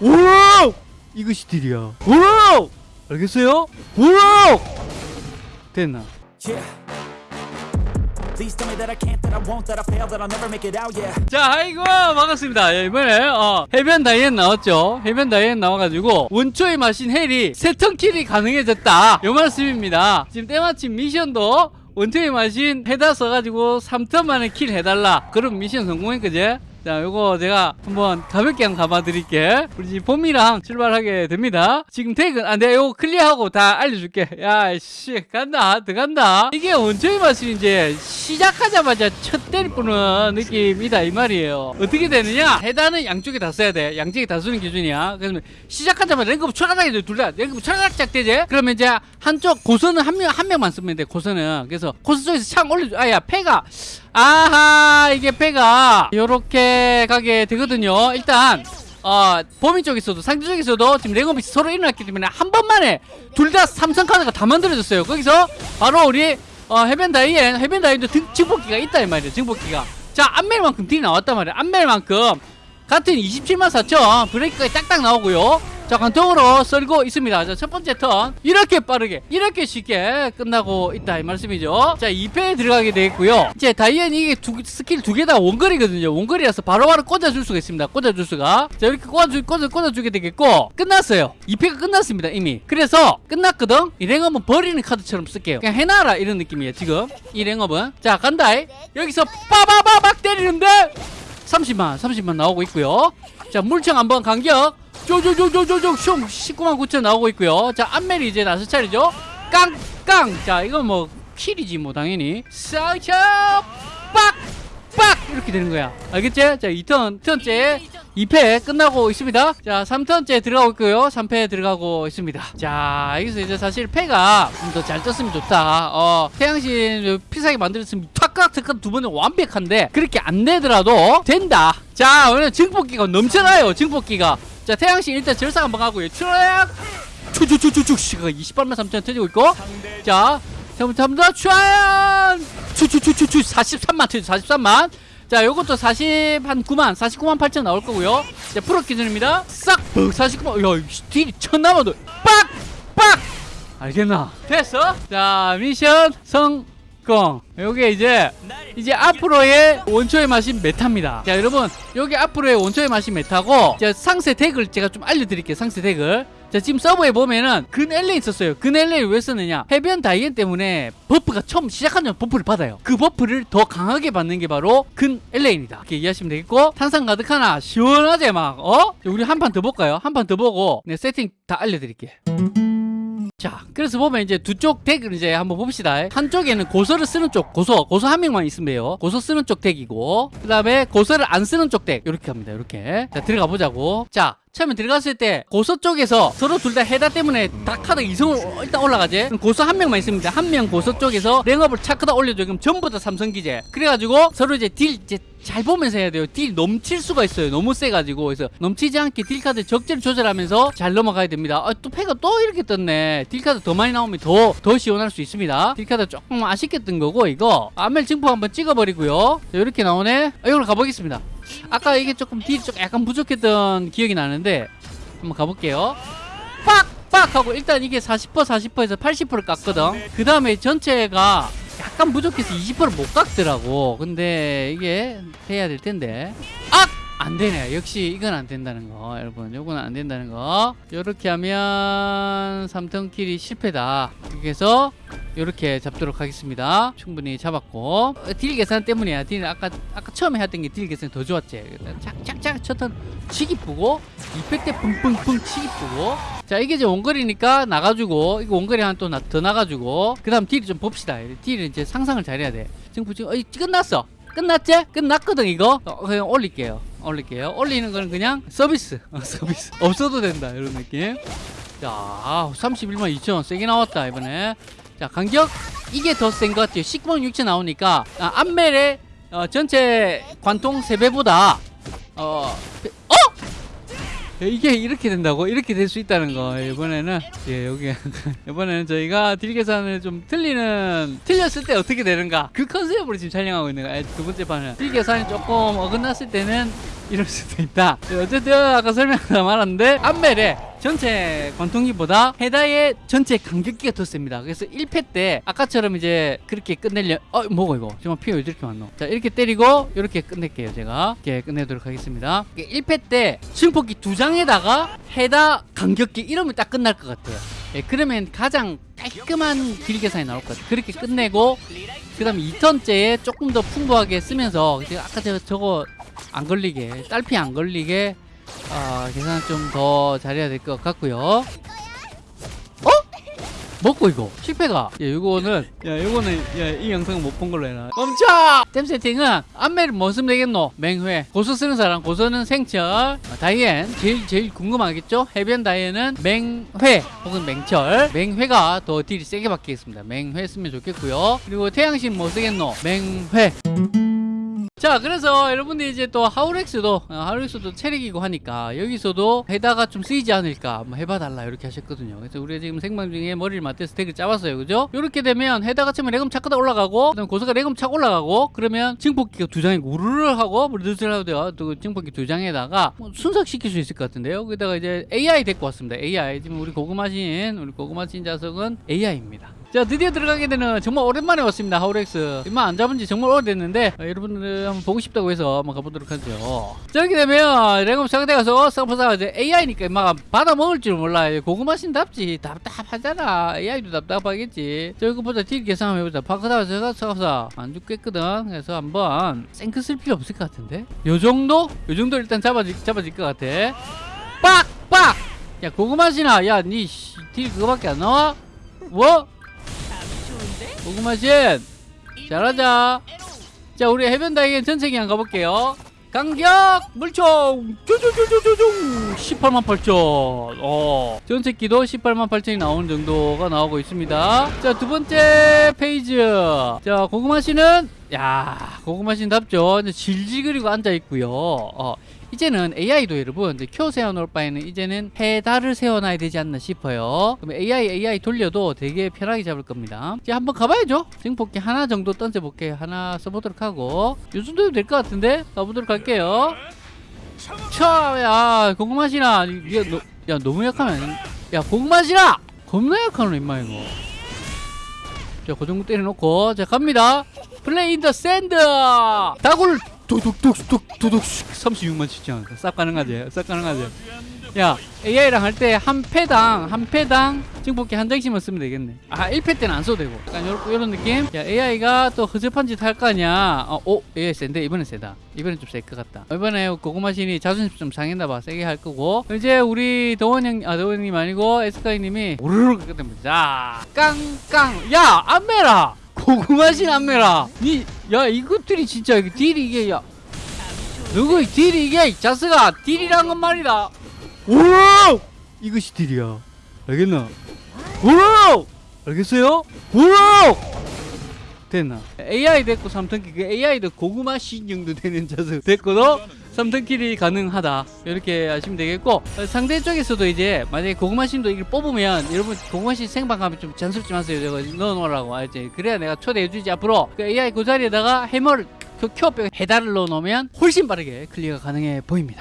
오! 이것이 deal이야. 오! 알겠어요? 오! 됐나? 자, 아이고 반갑습니다. 예, 이번에 어, 해변 다이앤 나왔죠. 해변 다이앤 나와가지고 원초의 마신 헬이 세 turn kill이 가능해졌다. 요 말씀입니다. 지금 때마침 미션도 원초의 마신 해다 써가지고 3 turn 만에 kill 해달라. 그런 미션 성공했거지. 자, 요거 제가 한번 가볍게 한번 가봐 드릴게. 우리 봄이랑 출발하게 됩니다. 지금 퇴근, 아, 내가 요거 클리어하고 다 알려줄게. 야, 씨, 간다, 들어간다. 이게 원초의 맛이 이제 시작하자마자 첫 때릴 뿌는 느낌이다, 이 말이에요. 어떻게 되느냐? 해단은 양쪽에 다 써야 돼. 양쪽에 다 쓰는 기준이야. 그래서 시작하자마자 랭크부 촤라닥이 둘 다, 랭크부 촤라닥 되지? 그러면 이제 한쪽 고선은 한 명, 한 명만 쓰면 돼, 고선은. 그래서 코스 쪽에서 창 올려줘. 아, 야, 패가. 아하 이게 배가 요렇게 가게 되거든요. 일단 어 범인 쪽에서도 상대 쪽에서도 지금 rank up이 서로 일어났기 때문에 한 번만에 둘 다 삼성 카드가 다 만들어졌어요. 거기서 바로 우리 어 해변 다이앤 해변 다이앤도 등- 증폭기가 있다 이 말이에요 증폭기가. 자 안멜만큼 deal이 나왔단 말이에요. 안멜만큼. 같은 27만 4천. 브레이크가 딱딱 나오고요 자 관통으로 썰고 있습니다. 자 첫 번째 turn. 이렇게 빠르게 이렇게 쉽게 끝나고 있다 이 말씀이죠. 자 2페에 들어가게 되겠고요. 이제 다이앤 이게 두, 스킬 두 개 다 원거리거든요. 원거리라서 바로바로 꽂아줄 수가 있습니다. 꽂아줄 수가. 자 이렇게 꽂아주, 꽂아, 꽂아주게 되겠고 끝났어요. 2페가 끝났습니다 이미. 그래서 끝났거든? 이 rank up은 버리는 카드처럼 쓸게요. 그냥 해놔라 이런 느낌이에요 지금. 이 랭업은. 자 간다 여기서 빠바바박 때리는데 30만 30만 나오고 있고요. 자 물청 한번 간격 쪼쪼쪼쪼쪼쪼 슝. 19만 9천 나오고 있고요. 자 안멜이 이제 나설 차례죠. 깡깡. 자 이건 뭐 킬이지 뭐 당연히. 쌍쳐 빡빡. 이렇게 되는 거야. 알겠지? 자 2턴 턴째 2패 끝나고 있습니다. 자 3턴째 들어가고 있고요. 3패 들어가고 있습니다. 자 여기서 이제 사실 패가 좀 더 잘 떴으면 좋다. 어 태양신 피사게 만들었으면 탁탁탁 두 번은 완벽한데 그렇게 안 되더라도 된다. 자 오늘 증폭기가 넘쳐나요 증폭기가 자 태양신 일단 절삭 한번 하고요. 트랙 추추추추추 시가 28만 3천 터지고 있고. 자 잘못합니다 추안 추추추추추! 43만 터지 43만. 자 요것도 40 한 9만 49만 8천 나올 거고요. 자 프로 기준입니다. 싹! 49만 야 딜이 천 남아도 빡 빡! 알겠나? 됐어? 자 미션 성 공 요게 이제 이제 앞으로의 원초의 맛이 메타입니다. 자 여러분 여기 앞으로의 원초의 마신 meta고 자 상세 deck을 제가 좀 알려드릴게요 상세 deck을. 자 지금 서버에 보면은 근 엘라 있었어요. 근 엘라 왜 썼느냐? 해변 다이앤 때문에 buff가 처음 시작하는 buff를 받아요. 그 buff를 더 강하게 받는 게 바로 근 엘라입니다. 이렇게 이해하시면 되겠고 탄산 가득 하나 시원하게 막 어? 자, 우리 한 판 더 볼까요? 한 판 더 보고 네, 세팅 다 알려드릴게 자 그래서 보면 이제 두 쪽 deck을 이제 한번 봅시다. 한쪽에는 고서를 쓰는 쪽 고서 고서 한 명만 있으면 돼요. 고서 쓰는 쪽 deck이고 그 다음에 고서를 안 쓰는 쪽 deck. 이렇게 합니다 이렇게. 자 들어가 보자고. 자 처음에 들어갔을 때 고서 쪽에서 서로 둘 다 해다 때문에 다 카드 이성을 일단 올라가지. 고서 한 명만 있습니다. 한 명 고서 쪽에서 랭업을 차크다 올려줘. 그럼 전부 다 삼성기제 그래가지고 서로 이제 딜 이제 잘 보면서 해야 돼요. 딜 넘칠 수가 있어요. 너무 세가지고. 그래서 넘치지 않게 딜 카드 적재를 조절하면서 잘 넘어가야 됩니다. 아, 또 패가 또 이렇게 떴네. 딜 카드 더 많이 나오면 더 더 시원할 수 있습니다. 딜 카드 조금 아쉽게 뜬 거고 이거. 안멜 증폭 한번 찍어버리고요. 자, 이렇게 나오네. 아, 이걸로 가보겠습니다 아까 이게 조금 딜이 좀 약간 부족했던 기억이 나는데 한번 가볼게요. 빡 빡! 하고 일단 이게 40% 40%에서 80% 깎거든. 그 다음에 전체가 약간 부족해서 20%를 못 깎더라고. 근데 이게 돼야 될 텐데. 악! 안 되네. 역시 이건 안 된다는 거. 여러분 요건 안 된다는 거. 요렇게 하면 3turn kill이 실패다. 이렇게 해서 요렇게 잡도록 하겠습니다. 충분히 잡았고. 어, 딜 계산 때문이야. 딜 아까 아까 처음에 했던 게 딜 계산이 더 좋았지. 착착착 첫 turn 치기 뿌고 200대 punkpunkpung 치기 뿌고. 자 이게 이제 원거리니까 나가지고 이거 원거리 하나 또더 나가지고 그 다음 딜을 좀 봅시다. 딜을 이제 상상을 잘해야 돼. 지금 지금 어, 끝났어. 끝났지? 끝났거든 이거? 어, 그냥 올릴게요. 올릴게요. 올리는 거는 그냥 서비스. 어, 서비스. 없어도 된다 이런 느낌. 자 31만 2천 세게 나왔다 이번에 자 간격. 이게 더 센 것 같아요. 19만 6천 나오니까 아, 안멜의 어, 전체 관통 3배보다 어, 어? 이게 이렇게 된다고? 이렇게 될 수 있다는 거. 이번에는 예 여기 이번에는 저희가 딜 계산을 좀 틀리는 틀렸을 때 어떻게 되는가? 그 컨셉으로 지금 촬영하고 있는 거예요. 두 번째 판은. 딜 계산이 조금 어긋났을 때는 이럴 수도 있다. 예, 어쨌든 아까 설명다 말았는데 암멜에 전체 관통기보다 헤다의 전체 간격기가 더 셉니다. 그래서 1패 때 아까처럼 이제 그렇게 끝내려 어 뭐고 이거? 정말 피가 왜 이렇게 많노? 자 이렇게 때리고 이렇게 끝낼게요 제가. 이렇게 끝내도록 하겠습니다. 1패 때 승폭기 두 장에다가 헤다 간격기 이러면 딱 끝날 것 같아요. 예, 그러면 가장 깔끔한 길 계산이 나올 것 같아요. 그렇게 끝내고 그 다음에 2turn째에 조금 더 풍부하게 쓰면서 아까 제가 저거 안 걸리게 딸피 안 걸리게 아, 계산 좀더 잘해야 될 것 같고요. 어? 먹고 이거. 실패가 야 이거는 야 이거는 야이 영상 못 본 걸로 해라 멈춰! 템 세팅은 안멜을 뭐 쓰면 되겠노? 맹회 고서 쓰는 사람 고서는 생철. 아, 다이앤. 제일 제일 궁금하겠죠? 해변 다이앤은 맹회 혹은 맹철. 맹회가 더 딜이 세게 받겠습니다. 맹회 쓰면 좋겠고요. 그리고 태양신 뭐 쓰겠노? 맹회 자 그래서 여러분들 이제 또 하우렉스도 어, 하우렉스도 체력이고 하니까 여기서도 해다가 좀 쓰이지 않을까 한번 해봐달라 이렇게 하셨거든요. 그래서 우리가 지금 생방 중에 머리를 맞대서 덱을 짜봤어요. 그죠? 이렇게 되면 해다가 치면 레금 차크다 올라가고 그다음 고수가 착 올라가고 그러면 증폭기가 두 장에 우르르 하고 돼요. 또 증폭기 두 장에다가 뭐 순삭시킬 수 있을 것 같은데요. 여기다가 이제 AI 데리고 왔습니다. AI 지금 우리 고구마신 우리 고구마신 자석은 AI입니다 자 드디어 들어가게 되는 정말 오랜만에 왔습니다 하우렉스. 이만 안 잡은 지 정말 오래됐는데 어, 여러분들 한번 보고 싶다고 해서 한번 가보도록 하죠. 자 이렇게 되면 레검 상대 가서 쌍파사가 이제 AI니까 막 받아 먹을 줄 몰라. 고구마신답지. 답답하잖아. AI도 답답하겠지. 자 이거 보자. 딜 계산 한번 해보자. 파크다가 제가 사가사 안 죽겠거든. 그래서 한번 생크 쓸 필요 없을 것 같은데? 요 정도? 요 정도 일단 잡아질, 잡아질 것 같아. 빡 빡! 야 고구마신아. 야니딜 그거밖에 안 나와? 뭐? 고구마신 잘하자. 자 우리 해변 다이앤 전체기 한번 가볼게요. 강격! 물총! 쭈쭈쭈쭈쭈 18만 8천. 어. 전체기도 18만 8천이 나오는 정도가 나오고 있습니다. 자 두 번째 페이지. 자 고구마신은 야 고구마신답죠. 이제 질질 그리고 앉아있고요. 어 이제는 AI도 여러분 이제 큐 세워놓을 바에는 이제는 해다를 세워놔야 되지 않나 싶어요. 그럼 AI AI 돌려도 되게 편하게 잡을 겁니다. 이제 한번 가봐야죠. 증폭기 하나 정도 던져볼게요 하나 써보도록 하고. 요 정도면 될 것 같은데? 가보도록 할게요. 차야 고구마시나. 야, 너, 야 너무 약하면. 야 고구마시나! 겁나 약하노 임마 이거. 자그 정도 때려놓고. 자 갑니다. 플레이 인더 샌드 다굴 도둑 36만 치지 않을까 싹 가능하지. 싹 가능하지. 야 AI랑 할 때 한 패당 한 패당 증폭기 한 장씩만 쓰면 되겠네. 아 1패 때는 안 써도 되고. 약간 요런, 요런 느낌? 야 AI가 또 허접한 짓 할거 아니야 어, 오 AI 센데? 이번엔 세다. 이번엔 좀 셀 것 같다. 이번에 고구마신이 자존심 좀 상했나 봐. 세게 할 거고. 이제 우리 더원 형아 더원 형님 아니고 에스카이 님이 우르르 끝냅니다. 자 깡깡. 야 안메라 고구마신 안메라. 니야 이것들이 진짜 딜이 이게 야. 누구 딜이 이게 이 자스가 딜이란 건 말이다. 오 이것이 딜이야. 알겠나? 오 알겠어요? 오 됐나? AI 됐고 3턴키. 그 AI도 고구마 신 정도 되는 자석 됐고도 3턴킬이 가능하다. 이렇게 하시면 되겠고 어, 상대 쪽에서도 이제 만약에 고구마 신도 이걸 뽑으면 여러분 고구마 신 생방하면 좀 잔소리 좀 하세요. 저거 넣어놓으라고. 알지 그래야 내가 초대해주지. 앞으로 그 AI 그 자리에다가 해머를 그 큐어백 해달을 넣어놓으면 훨씬 빠르게 클리어가 가능해 보입니다